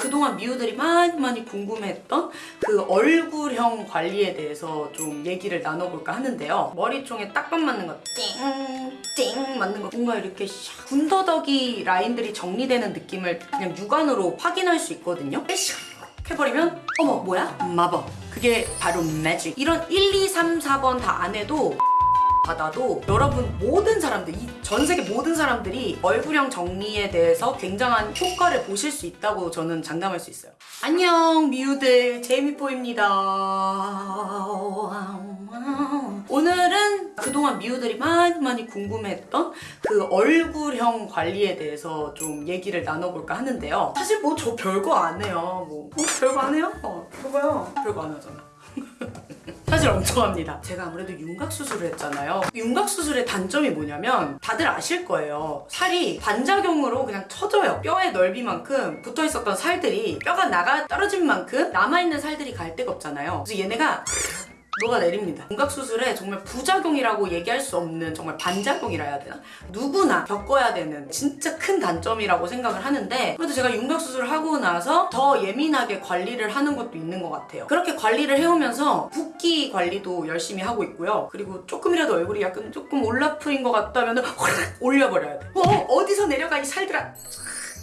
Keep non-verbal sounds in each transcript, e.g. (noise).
그동안 미우들이 많이 많이 궁금해했던 그 얼굴형 관리에 대해서 좀 얘기를 나눠볼까 하는데요. 머리총에 딱밤 맞는 거 띵, 띵 맞는 거 뭔가 이렇게 샥 군더더기 라인들이 정리되는 느낌을 그냥 육안으로 확인할 수 있거든요. 샥 해버리면 어머 뭐야? 마법. 그게 바로 매직. 이런 1, 2, 3, 4번 다 안 해도 받아도 여러분 모든 사람들 이 전 세계 모든 사람들이 얼굴형 정리에 대해서 굉장한 효과를 보실 수 있다고 저는 장담할 수 있어요. 안녕 미우들. 제이미포입니다. 오늘은 그동안 미우들이 많이 많이 궁금해했던 그 얼굴형 관리에 대해서 좀 얘기를 나눠볼까 하는데요. 사실 뭐 저 별거 안 해요. 뭐, 뭐 별거 안 해요? 어, 별거요. 별거 안 하잖아 (laughs) 사실 엄청 합니다. 제가 아무래도 윤곽 수술을 했잖아요. 윤곽 수술의 단점이 뭐냐면 다들 아실 거예요. 살이 반작용으로 그냥 터져요. 뼈의 넓이만큼 붙어 있었던 살들이 뼈가 나가 떨어진 만큼 남아있는 살들이 갈 데가 없잖아요. 그래서 얘네가 녹아내립니다. 윤곽 수술에 정말 부작용이라고 얘기할 수 없는 정말 반작용이라 해야 되나? 누구나 겪어야 되는 진짜 큰 단점이라고 생각을 하는데 그래도 제가 윤곽 수술을 하고 나서 더 예민하게 관리를 하는 것도 있는 것 같아요. 그렇게 관리를 해오면서 붓기 관리도 열심히 하고 있고요. 그리고 조금이라도 얼굴이 약간 조금 올라프인 것 같다면 확 올려버려야 돼. 어? 어디서 내려가 이 살들아.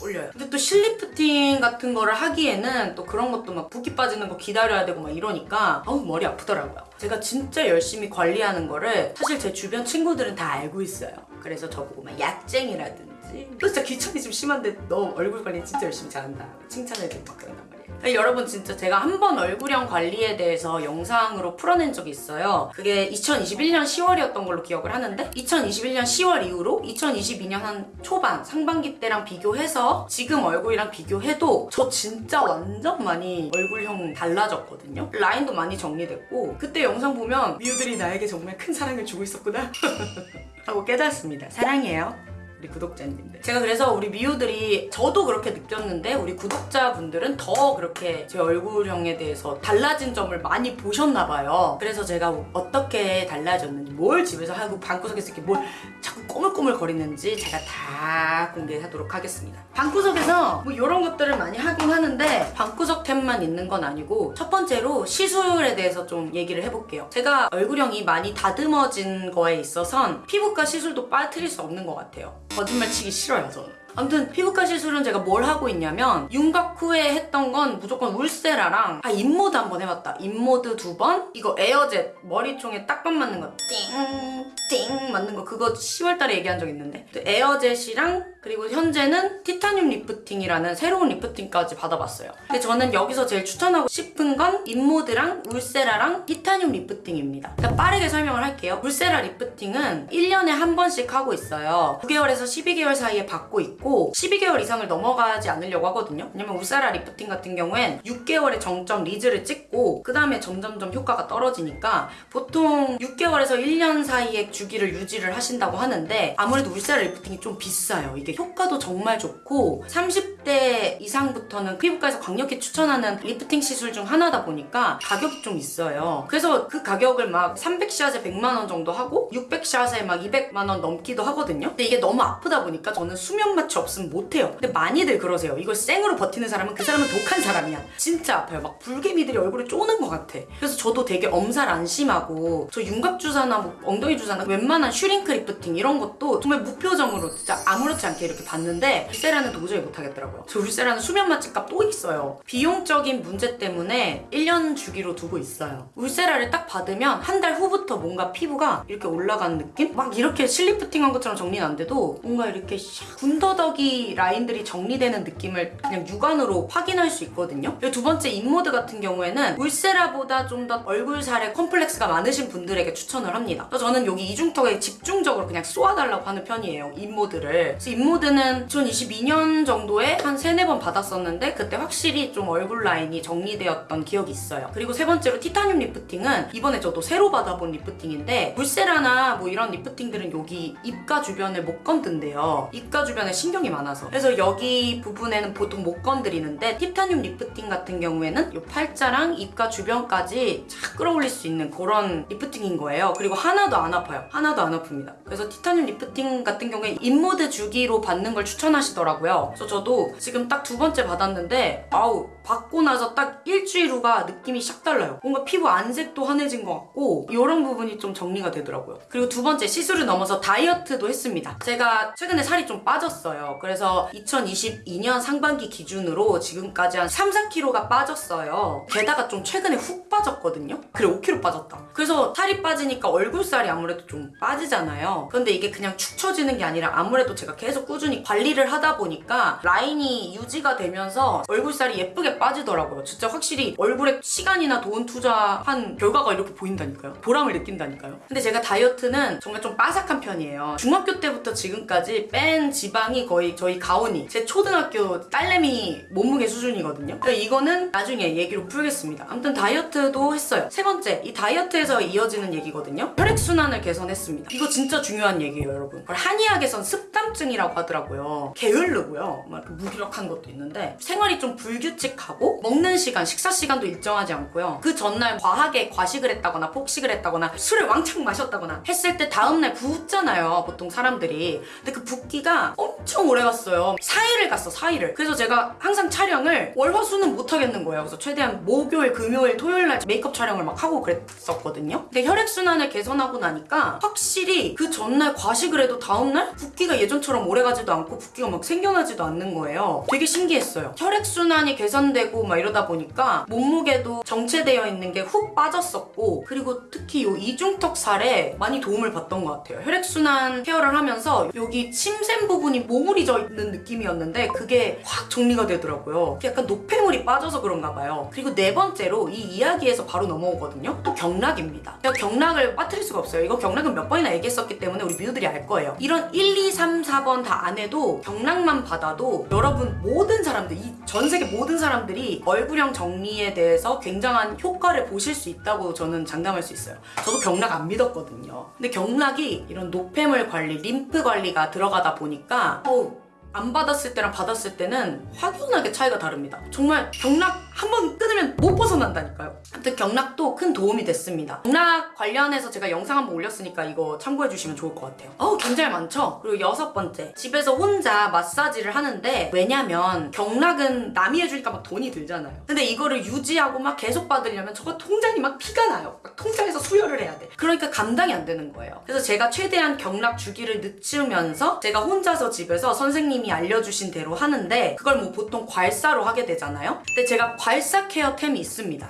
올려요. 근데 또 실리프팅 같은 거를 하기에는 또 그런 것도 막 붓기 빠지는 거 기다려야 되고 막 이러니까 아우 머리 아프더라고요. 제가 진짜 열심히 관리하는 거를 사실 제 주변 친구들은 다 알고 있어요. 그래서 저보고 막 약쟁이라든지 너 진짜 귀천이 좀 심한데 너 얼굴 관리 진짜 열심히 잘한다. 칭찬해주고 막 그런단 말이에요. 여러분 진짜 제가 한 번 얼굴형 관리에 대해서 영상으로 풀어낸 적이 있어요. 그게 2021년 10월이었던 걸로 기억을 하는데 2021년 10월 이후로 2022년 한 초반 상반기 때랑 비교해서 지금 얼굴이랑 비교해도 저 진짜 완전 많이 얼굴형 달라졌거든요. 라인도 많이 정리됐고 그때 영상 보면 미우들이 나에게 정말 큰 사랑을 주고 있었구나 (laughs) 하고 깨닫습니다. 사랑해요. 우리 구독자님들. 제가 그래서 우리 미우들이 저도 그렇게 느꼈는데 우리 구독자분들은 더 그렇게 제 얼굴형에 대해서 달라진 점을 많이 보셨나 봐요. 그래서 제가 어떻게 달라졌는지 뭘 집에서 하고 방구석에서 이렇게 뭘 자꾸 꼬물꼬물 거리는지 제가 다 공개하도록 하겠습니다. 방구석에서 뭐 이런 것들을 많이 하긴 하는데 방구석 템만 있는 건 아니고 첫 번째로 시술에 대해서 좀 얘기를 해볼게요. 제가 얼굴형이 많이 다듬어진 거에 있어선 피부과 시술도 빠뜨릴 수 없는 것 같아요. 거짓말 치기 싫어요, 저는. 아무튼 피부과 시술은 제가 뭘 하고 있냐면 윤곽 후에 했던 건 무조건 울세라랑 아 인모드 한 번 해봤다. InMode 두 번? 이거 에어젯 머리총에 딱밤 맞는 거 띵 띵 맞는 거. 그거 10월달에 얘기한 적 있는데. 또 Air Jet이랑 그리고 현재는 티타늄 lifting이라는 새로운 lifting까지 받아봤어요. 근데 저는 여기서 제일 추천하고 싶은 건 InMode랑 Ulthera랑 티타늄 lifting입니다. 자, 빠르게 설명을 할게요. Ulthera lifting은 1년에 한 번씩 하고 있어요. 9개월에서 12개월 사이에 받고 있고 12개월 이상을 넘어가지 않으려고 하거든요. 왜냐면 Ulthera lifting 같은 경우엔 6개월에 정점 리즈를 찍고 그 다음에 점점점 효과가 떨어지니까 보통 6개월에서 1년 사이에 주기를 유지를 하신다고 하는데 아무래도 Ulthera lifting이 좀 비싸요. 이게 효과도 정말 좋고 30대 이상부터는 피부과에서 강력히 추천하는 리프팅 시술 중 하나다 보니까 가격이 좀 있어요. 그래서 그 가격을 막 300샷에 100만원 정도 하고 600샷에 막 200만원 넘기도 하거든요. 근데 이게 너무 아프다 보니까 저는 수면 마취 없으면 못해요. 근데 많이들 그러세요. 이걸 생으로 버티는 사람은 그 사람은 독한 사람이야. 진짜 아파요. 막 불개미들이 얼굴에 쪼는 것 같아. 그래서 저도 되게 엄살 안 심하고 저 윤곽 주사나 뭐 엉덩이 주사나 웬만한 Shurink lifting 이런 것도 정말 무표정으로 진짜 아무렇지 않게 이렇게 받는데 Ulthera는 도저히 못하겠더라고요. 저 Ulthera는 수면 마취값 또 있어요. 비용적인 문제 때문에 1년 주기로 두고 있어요. Ulthera를 딱 받으면 한 달 후부터 뭔가 피부가 이렇게 올라가는 느낌? 막 이렇게 실lifting한 것처럼 정리는 안 돼도 뭔가 이렇게 샥 군더더기 라인들이 정리되는 느낌을 그냥 육안으로 확인할 수 있거든요. 두 번째 InMode 같은 경우에는 Ulthera보다 좀 더 얼굴살에 컴플렉스가 많으신 분들에게 추천을 합니다. 저는 여기 이중턱에 집중적으로 그냥 쏘아달라고 하는 편이에요 InMode를. 그래서 InMode는 2022년 정도에 한 3, 4번 받았었는데 그때 확실히 좀 얼굴 라인이 정리되었던 기억이 있어요. 그리고 세 번째로 티타늄 lifting은 이번에 저도 새로 받아본 lifting인데 Ulthera나 뭐 이런 lifting들은 여기 입가 주변을 못 건든대요. 입가 주변에 신경이 많아서. 그래서 여기 부분에는 보통 못 건드리는데 티타늄 리프팅 같은 경우에는 이 팔자랑 입가 주변까지 쫙 끌어올릴 수 있는 그런 lifting인 거예요. 그리고 하나도 안 아파요. 하나도 안 아픕니다. 그래서 티타늄 리프팅 같은 경우에 인모드 주기로 받는 걸 추천하시더라고요. 그래서 저도 지금 딱 두 번째 받았는데 아우 받고 나서 딱 일주일 후가 느낌이 샥 달라요. 뭔가 피부 안색도 환해진 것 같고 이런 부분이 좀 정리가 되더라고요. 그리고 두 번째 시술을 넘어서 다이어트도 했습니다. 제가 최근에 살이 좀 빠졌어요. 그래서 2022년 상반기 기준으로 지금까지 한 3, 4kg가 빠졌어요. 게다가 좀 최근에 훅 빠졌거든요. 그래 5kg 빠졌다. 그래서 살이 빠지니까 얼굴살이 아무래도 좀 빠지잖아요. 그런데 이게 그냥 축 처지는 게 아니라 아무래도 제가 계속 꾸준히 관리를 하다 보니까 라인이 유지가 되면서 얼굴살이 예쁘게 빠지더라고요. 진짜 확실히 얼굴에 시간이나 돈 투자한 결과가 이렇게 보인다니까요. 보람을 느낀다니까요. 근데 제가 다이어트는 정말 좀 빠삭한 편이에요. 중학교 때부터 지금까지 뺀 지방이 거의 저희 가온이 제 초등학교 딸내미 몸무게 수준이거든요. 그러니까 이거는 나중에 얘기로 풀겠습니다. 아무튼 다이어트도 했어요. 세 번째, 이 다이어트에서 이어지는 얘기거든요. 혈액순환을 개선했습니다. 이거 진짜 중요한 얘기예요, 여러분. 한의학에선 습담증이라고 하더라고요. 게으르고요. 막 무기력한 것도 있는데 생활이 좀 불규칙하고 먹는 시간, 식사 시간도 일정하지 않고요. 그 전날 과하게 과식을 했다거나 폭식을 했다거나 술을 왕창 마셨다거나 했을 때 다음날 붓잖아요, 보통 사람들이. 근데 그 붓기가 엄청 오래 갔어요. 4일을 갔어, 4일을. 그래서 제가 항상 촬영을 월화수는 못 하겠는 거예요. 그래서 최대한 목요일, 금요일, 토요일 날 메이크업 촬영을 막 하고 그랬었거든요. 근데 혈액순환을 개선하고 나니까 확실히 그 전날 과식을 해도 다음날 붓기가 예전처럼 오래 가 지도 않고 붓기가 막 생겨나지도 않는 거예요. 되게 신기했어요. 혈액순환이 개선되고 막 이러다 보니까 몸무게도 정체되어 있는 게 훅 빠졌었고 그리고 특히 요 이중턱 살에 많이 도움을 받던 것 같아요. 혈액순환 케어를 하면서 여기 침샘 부분이 몽울이져 있는 느낌이었는데 그게 확 정리가 되더라고요. 약간 노폐물이 빠져서 그런가 봐요. 그리고 네 번째로 이 이야기에서 바로 넘어오거든요. 또 경락입니다. 제가 경락을 빠뜨릴 수가 없어요. 이거 경락은 몇 번이나 얘기했었기 때문에 우리 뮤들이 알 거예요. 이런 1, 2, 3, 4번 다 안 해도 경락만 받아도 여러분 모든 사람들, 이 전 세계 모든 사람들이 얼굴형 정리에 대해서 굉장한 효과를 보실 수 있다고 저는 장담할 수 있어요. 저도 경락 안 믿었거든요. 근데 경락이 이런 노폐물 관리, 림프 관리가 들어가다 보니까 어우 안 받았을 때랑 받았을 때는 확연하게 차이가 다릅니다. 정말 경락 한번 끊으면 못 벗어난다니까요. 아무튼 경락도 큰 도움이 됐습니다. 경락 관련해서 제가 영상 한번 올렸으니까 이거 참고해 주시면 좋을 것 같아요. 어우 굉장히 많죠? 그리고 여섯 번째 집에서 혼자 마사지를 하는데 왜냐면 경락은 남이 해주니까 막 돈이 들잖아요. 근데 이거를 유지하고 막 계속 받으려면 저거 통장이 막 피가 나요. 막 통장에서 수혈을 해야 돼. 그러니까 감당이 안 되는 거예요. 그래서 제가 최대한 경락 주기를 늦추면서 제가 혼자서 집에서 선생님이 알려주신 대로 하는데 그걸 뭐 보통 괄사로 하게 되잖아요. 근데 제가 괄사 care템이 있습니다.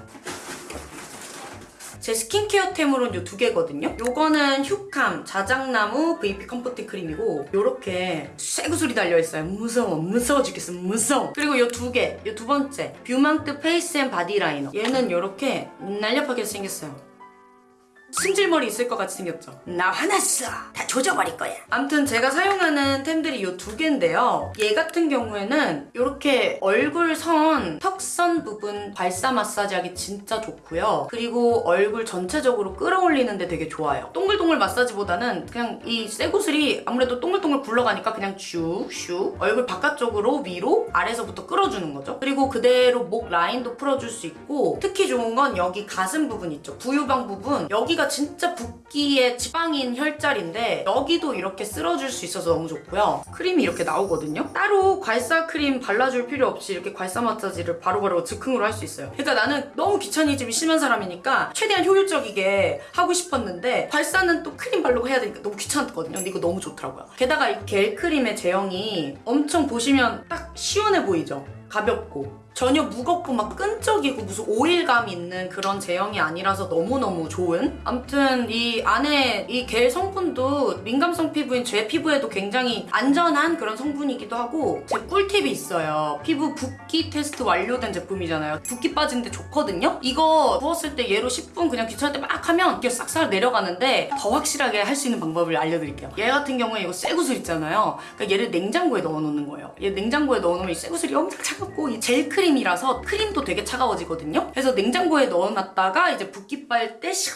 제 skincare템으로는 요 두 개거든요. 요거는 휴캄 자작나무 VP comfort 크림이고 요렇게 쇠구슬이 달려있어요. 무서워 무서워 죽겠어 무서워. 그리고 요 두 개, 요 두 번째 뷰망트 face and body liner. 얘는 요렇게 날렵하게 생겼어요. 승질머리 있을 것 같이 생겼죠? 나 화났어. 다 조져버릴 거야. 아무튼 제가 사용하는 템들이 이 두 개인데요. 얘 같은 경우에는 이렇게 얼굴 선, 턱선 부분 발사 마사지하기 진짜 좋고요. 그리고 얼굴 전체적으로 끌어올리는데 되게 좋아요. 동글동글 마사지보다는 그냥 이 쇠구슬이 아무래도 동글동글 굴러가니까 그냥 슉슉 얼굴 바깥쪽으로 위로 아래서부터 끌어주는 거죠. 그리고 그대로 목 라인도 풀어줄 수 있고 특히 좋은 건 여기 가슴 부분 있죠. 부유방 부분 여기가 진짜 붓기의 지방인 혈자리인데 여기도 이렇게 쓸어줄 수 있어서 너무 좋고요. 크림이 이렇게 나오거든요. 따로 괄사 크림 발라줄 필요 없이 이렇게 괄사 마사지를 바로 바로 즉흥으로 할 수 있어요. 그러니까 나는 너무 귀차니즘이 심한 사람이니까 최대한 효율적이게 하고 싶었는데 괄사는 또 크림 바르고 해야 되니까 너무 귀찮았거든요. 근데 이거 너무 좋더라고요. 게다가 이 겔 크림의 제형이 엄청 보시면 딱 시원해 보이죠? 가볍고 전혀 무겁고 막 끈적이고 무슨 오일감 있는 그런 제형이 아니라서 너무너무 좋은? 아무튼 이 안에 이 겔 성분도 민감성 피부인 제 피부에도 굉장히 안전한 그런 성분이기도 하고 제 꿀팁이 있어요. 피부 붓기 테스트 완료된 제품이잖아요. 붓기 빠지는데 좋거든요? 이거 부었을 때 얘로 10분 그냥 귀찮을 때 막 하면 이게 싹싹 내려가는데 더 확실하게 할 수 있는 방법을 알려드릴게요. 얘 같은 경우에 이거 쇠구슬 있잖아요. 그러니까 얘를 냉장고에 넣어놓는 거예요. 얘 냉장고에 넣어놓으면 이 쇠구슬이 엄청 차갑고 이 젤크림이라서 크림도 되게 차가워지거든요. 그래서 냉장고에 넣어놨다가 이제 붓기 뺄 때 샥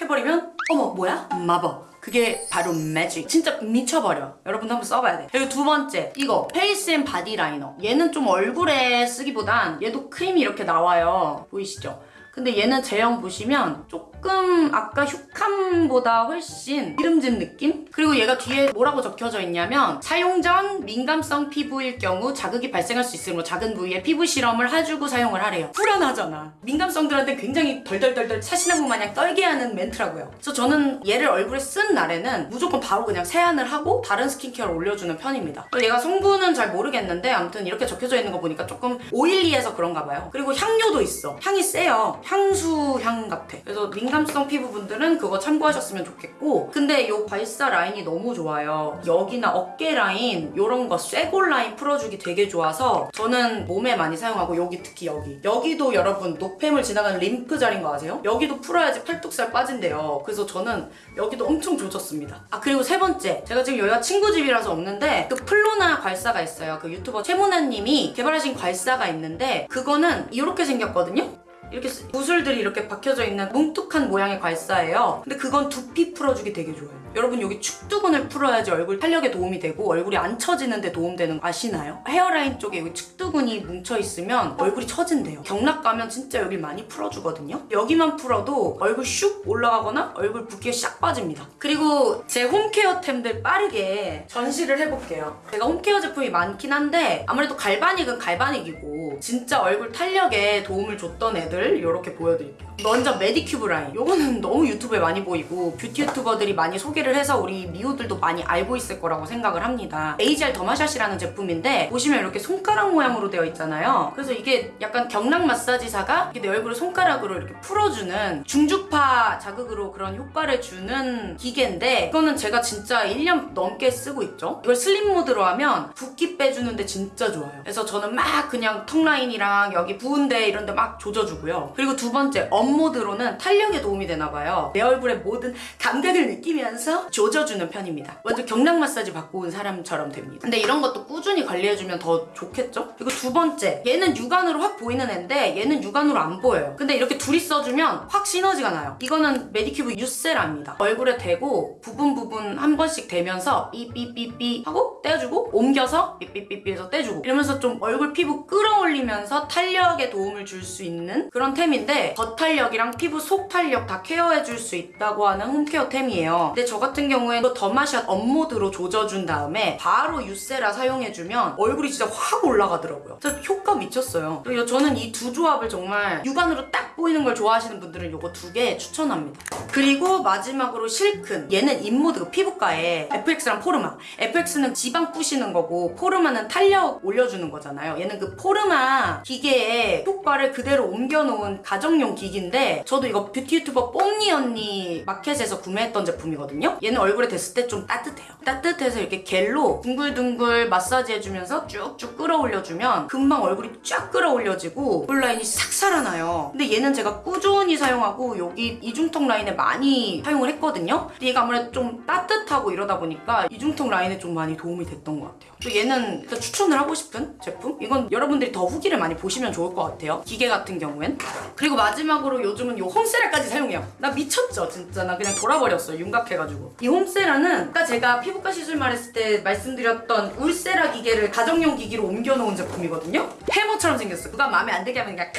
해버리면 어머 뭐야? 마법. 그게 바로 매직. 진짜 미쳐버려. 여러분도 한번 써봐야 돼. 그리고 두 번째 이거 face and body liner. 얘는 좀 얼굴에 쓰기보단 얘도 크림이 이렇게 나와요. 보이시죠? 근데 얘는 제형 보시면 조금 아까 휴캄보다 훨씬 기름진 느낌? 그리고 얘가 뒤에 뭐라고 적혀져 있냐면 사용 전 민감성 피부일 경우 자극이 발생할 수 있으므로 작은 부위에 피부 실험을 해주고 사용을 하래요. 불안하잖아. 민감성들한테 굉장히 덜덜덜덜 사시나무 마냥 떨게 하는 멘트라고요. 그래서 저는 얘를 얼굴에 쓴 날에는 무조건 바로 그냥 세안을 하고 다른 skincare를 올려주는 편입니다. 얘가 성분은 잘 모르겠는데 아무튼 이렇게 적혀져 있는 거 보니까 조금 oily해서 그런가 봐요. 그리고 향료도 있어. 향이 세요. 향수 향 같아. 그래서 민감성 피부분들은 그거 참고하셨으면 좋겠고 근데 이 괄사 라인이 너무 좋아요. 여기나 어깨 라인 이런 거 쇄골 라인 풀어주기 되게 좋아서 저는 몸에 많이 사용하고 여기 특히 여기 여기도 여러분 노폐물 지나가는 림프 자리인 거 아세요? 여기도 풀어야지 팔뚝살 빠진대요. 그래서 저는 여기도 엄청 조졌습니다. 아 그리고 세 번째 제가 지금 여기가 친구 집이라서 없는데 그 플로나 괄사가 있어요. 그 유튜버 최문아님이 개발하신 괄사가 있는데 그거는 이렇게 생겼거든요. 이렇게 쓰- 구슬들이 이렇게 박혀져 있는 뭉툭한 모양의 괄사예요. 근데 그건 두피 풀어주기 되게 좋아요. 여러분 여기 축두근을 풀어야지 얼굴 탄력에 도움이 되고 얼굴이 안 처지는 데 도움되는 거 아시나요? 헤어라인 쪽에 여기 축두근이 뭉쳐 있으면 얼굴이 처진대요. 경락 가면 진짜 여기 많이 풀어주거든요. 여기만 풀어도 얼굴 슉 올라가거나 얼굴 붓기가 싹 빠집니다. 그리고 제 홈케어템들 빠르게 전시를 해볼게요. 제가 홈케어 제품이 많긴 한데 아무래도 갈바닉은 갈바닉이고 진짜 얼굴 탄력에 도움을 줬던 애들 이렇게 보여드릴게요. 먼저 메디큐브 라인. 요거는 너무 유튜브에 많이 보이고 뷰티 유튜버들이 많이 소개를 해서 우리 미호들도 많이 알고 있을 거라고 생각을 합니다. AGE-R 더마샷이라는 제품인데 보시면 이렇게 손가락 모양으로 되어 있잖아요. 그래서 이게 약간 경락 마사지사가 이렇게 내 얼굴을 손가락으로 이렇게 풀어주는 중주파 자극으로 그런 효과를 주는 기계인데 이거는 제가 진짜 1년 넘게 쓰고 있죠. 이걸 슬림 모드로 하면 붓기 빼주는데 진짜 좋아요. 그래서 저는 막 그냥 턱 라인이랑 여기 부은 데 이런 데 막 조져주고요. 그리고 두 번째 up 모드로는 탄력에 도움이 되나 봐요. 내 얼굴의 모든 감각을 느끼면서 조져주는 편입니다. 완전 경락 마사지 받고 온 사람처럼 됩니다. 근데 이런 것도 꾸준히 관리해주면 더 좋겠죠? 그리고 두 번째 얘는 육안으로 확 보이는 애인데 얘는 육안으로 안 보여요. 근데 이렇게 둘이 써주면 확 시너지가 나요. 이거는 메디큐브 유세라입니다. 얼굴에 대고 부분 부분 한 번씩 대면서 삐삐삐삐 하고 떼어주고 옮겨서 삐삐삐삐 해서 떼주고 이러면서 좀 얼굴 피부 끌어올리면서 탄력에 도움을 줄 수 있는 그런 템인데 겉탄력이랑 피부 속 탄력 다 care해줄 수 있다고 하는 home care 템이에요. 근데 저 같은 경우에 더마샷 up모드로 조져준 다음에 바로 유세라 사용해주면 얼굴이 진짜 확 올라가더라고요. 진짜 효과 미쳤어요. 그리고 저는 이 두 조합을 정말 육안으로 딱 보이는 걸 좋아하시는 분들은 이거 두 개 추천합니다. 그리고 마지막으로 실큰 얘는 인모드 피부과에 FX랑 포르마 FX는 지방 부시는 거고 포르마는 탄력 올려주는 거잖아요. 얘는 그 포르마 기계에 효과를 그대로 옮겨 놓은 가정용 기기인데 저도 이거 뷰티 유튜버 뽕니 언니 마켓에서 구매했던 제품이거든요. 얘는 얼굴에 댔을 때 좀 따뜻해요. 따뜻해서 이렇게 겔로 둥글둥글 마사지 해주면서 쭉쭉 끌어올려주면 금방 얼굴이 쫙 끌어올려지고 얼굴 라인이 싹 살아나요. 근데 얘는 제가 꾸준히 사용하고 여기 이중턱 라인에 많이 사용을 했거든요. 근데 얘가 아무래도 좀 따뜻하고 이러다 보니까 이중턱 라인에 좀 많이 도움이 됐던 것 같아요. 또 얘는 추천을 하고 싶은 제품? 이건 여러분들이 더 후기를 많이 보시면 좋을 것 같아요. 기계 같은 경우엔. 그리고 마지막으로 요즘은 요 홈세라까지 사용해요. 나 미쳤죠, 진짜. 나 그냥 돌아버렸어요, 윤곽해가지고. 이 홈세라는 아까 제가 피부과 시술 말했을 때 말씀드렸던 울세라 기계를 가정용 기기로 옮겨놓은 제품이거든요. 해머처럼 생겼어. 누가 마음에 안 들게 하면 그냥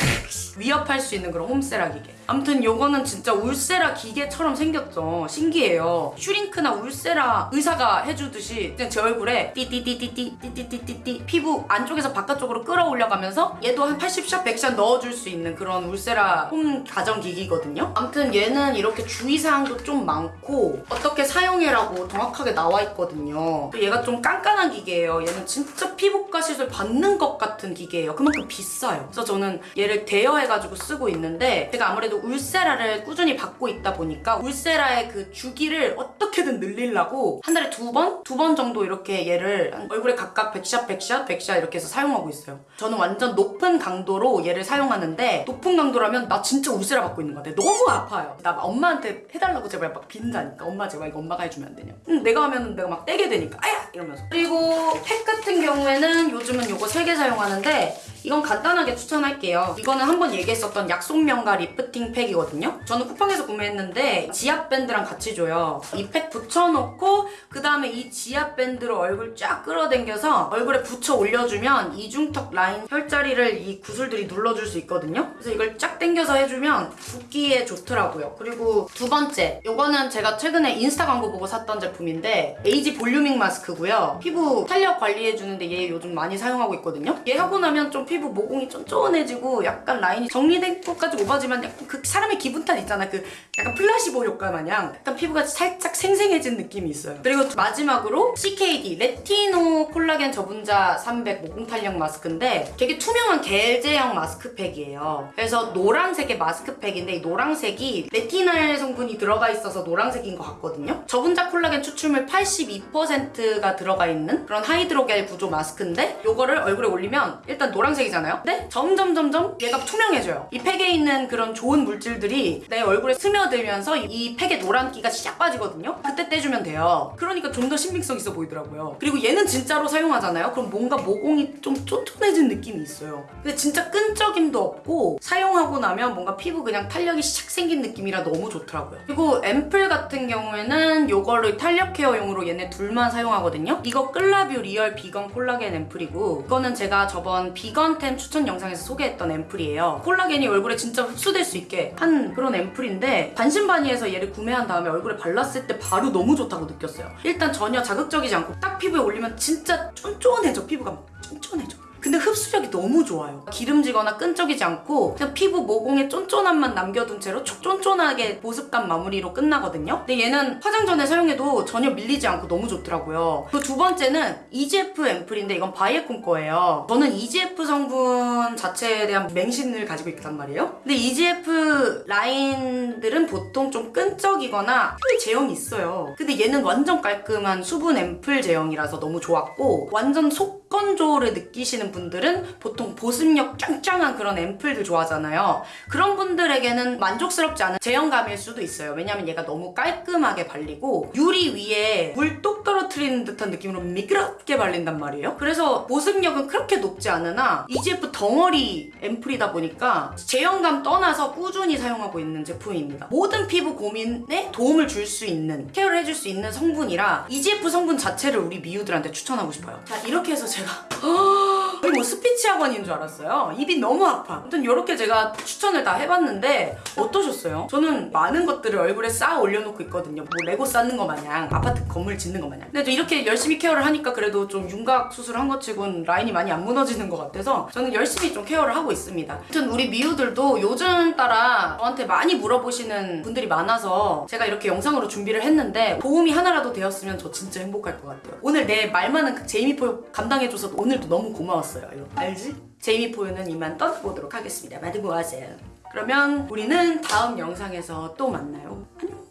위협할 수 있는 그런 홈세라 기계. 아무튼 요거는 진짜 울세라 기계처럼 생겼죠. 신기해요. 슈링크나 울세라 의사가 해주듯이 그냥 제 얼굴에 띠띠띠띠띠 띠띠띠띠띠 피부 안쪽에서 바깥쪽으로 끌어올려가면서 얘도 한 80샷, 100샷 넣어줄 수 있는 그런 울세라 홈 가정 기기거든요. 아무튼 얘는 이렇게 주의사항도 좀 많고 어떻게 사용해라고 정확하게 나와 있거든요. 또 얘가 좀 깐깐한 기계예요. 얘는 진짜 피부과 시술 받는 것 같은 기계예요. 그만큼 비싸요. 그래서 저는 얘를 대여해가지고 쓰고 있는데 제가 아무래도 울세라를 꾸준히 받고 있다 보니까 울세라의 그 주기를 어떻게든 늘리려고 한 달에 두 번? 두 번 정도 이렇게 얘를 한 얼굴에 각각 100샷, 100샷, 100샷 이렇게 해서 사용하고 있어요. 저는 완전 높은 강도로 얘를 사용하는데 높은 강도라면 나 진짜 울세라 받고 있는 것 같아. 너무 아파요. 나 엄마한테 해달라고 제발 막 빈다니까. 엄마 제발 이거 엄마가 해주면 안 되냐. 응, 내가 하면 내가 막 떼게 되니까 아야! 이러면서. 그리고 팩 같은 경우에는 요즘은 요거 세개 사용하는데 이건 간단하게 추천할게요. 이거는 한번 얘기했었던 약속명가 리프팅 팩이거든요. 저는 쿠팡에서 구매했는데 지압 밴드랑 같이 줘요. 이 팩 붙여놓고 그 다음에 이 지압 밴드로 얼굴 쫙 끌어당겨서 얼굴에 붙여 올려주면 이중턱 라인 혈자리를 이 구슬들이 눌러줄 수 있거든요. 그래서 이걸 쫙 당겨서 해주면 붓기에 좋더라고요. 그리고 두 번째, 이거는 제가 최근에 인스타 광고 보고 샀던 제품인데 에이지 볼루밍 마스크고요. 피부 탄력 관리해주는데 얘 요즘 많이 사용하고 있거든요. 얘 하고 나면 좀 피부 모공이 쫀쫀해지고 약간 라인이 정리된 것까지 오바지만 약간 그 사람의 기분 탓 있잖아. 그 약간 플라시보 효과 마냥 약간 피부가 살짝 생생해진 느낌이 있어요. 그리고 마지막으로 CKD 레티노 콜라겐 저분자 300 모공 탄력 마스크인데 되게 투명한 겔 제형 마스크팩이에요. 그래서 노란색의 마스크팩인데 이 노란색이 레티날 성분이 들어가 있어서 노란색인 것 같거든요. 저분자 콜라겐 추출물 82%가 들어가 있는 그런 하이드로겔 구조 마스크인데 이거를 얼굴에 올리면 일단 노란색이잖아요. 근데 점점 점점 얘가 투명해져요. 이 팩에 있는 그런 좋은 물질들이 내 얼굴에 스며들면서 이 팩의 노란기가 싹 빠지거든요. 그때 떼주면 돼요. 그러니까 좀 더 신빙성 있어 보이더라고요. 그리고 얘는 진짜로 사용하잖아요. 그럼 뭔가 모공이 좀 쫀쫀해진 느낌이 있어요. 근데 진짜 끈적임도 없고 사용하고 나면 뭔가 피부 그냥 탄력이 샥 생긴 느낌이라 너무 좋더라고요. 그리고 앰플 같은 경우에는 요거를 탄력 케어용으로 얘네 둘만 사용하거든요. 이거 끌라뷰 리얼 비건 콜라겐 앰플이고 이거는 제가 저번 비건템 추천 영상에서 소개했던 앰플이에요. 콜라겐이 얼굴에 진짜 흡수될 수 있게 한 그런 앰플인데 반신반의해서 얘를 구매한 다음에 얼굴에 발랐을 때 바로 너무 좋다고 느꼈어요. 일단 전혀 자극적이지 않고 딱 피부에 올리면 진짜 쫀쫀해져 피부가 막 쫀쫀해져. 근데 흡수력이 너무 좋아요. 기름지거나 끈적이지 않고 그냥 피부 모공에 쫀쫀함만 남겨둔 채로 촉 쫀쫀하게 보습감 마무리로 끝나거든요. 근데 얘는 화장 전에 사용해도 전혀 밀리지 않고 너무 좋더라고요. 그 두 번째는 EGF 앰플인데 이건 바이에콘 거예요. 저는 EGF 성분 자체에 대한 맹신을 가지고 있단 말이에요. 근데 EGF 라인들은 보통 좀 끈적이거나 표에 제형이 있어요. 근데 얘는 완전 깔끔한 수분 앰플 제형이라서 너무 좋았고 완전 속 건조를 느끼시는 분들은 보통 보습력 짱짱한 그런 앰플들 좋아하잖아요. 그런 분들에게는 만족스럽지 않은 제형감일 수도 있어요. 왜냐면 얘가 너무 깔끔하게 발리고 유리 위에 물 똑 떨어뜨리는 듯한 느낌으로 미끄럽게 발린단 말이에요. 그래서 보습력은 그렇게 높지 않으나 EGF 덩어리 앰플이다 보니까 제형감 떠나서 꾸준히 사용하고 있는 제품입니다. 모든 피부 고민에 도움을 줄 수 있는 케어를 해줄 수 있는 성분이라 EGF 성분 자체를 우리 미우들한테 추천하고 싶어요. 자 이렇게 해서 제가 제가 거의 뭐 스피치 학원인 줄 알았어요. 입이 너무 아파. 아무튼 이렇게 제가 추천을 다 해봤는데 어떠셨어요? 저는 많은 것들을 얼굴에 쌓아 올려놓고 있거든요. 뭐 레고 쌓는 거 마냥 아파트 건물 짓는 거 마냥. 근데 좀 이렇게 열심히 케어를 하니까 그래도 좀 윤곽 수술한 것 치곤 라인이 많이 안 무너지는 것 같아서 저는 열심히 좀 케어를 하고 있습니다. 아무튼 우리 미우들도 요즘 따라 저한테 많이 물어보시는 분들이 많아서 제가 이렇게 영상으로 준비를 했는데 도움이 하나라도 되었으면 저 진짜 행복할 것 같아요. 오늘 내말 많은 그 제이미 포 감당해줘서 오늘도 너무 고마웠어요. 이거 알지? 제이미 포유는 이만 떠나보도록 하겠습니다. 모아세요. 그러면 우리는 다음 영상에서 또 만나요. 안녕.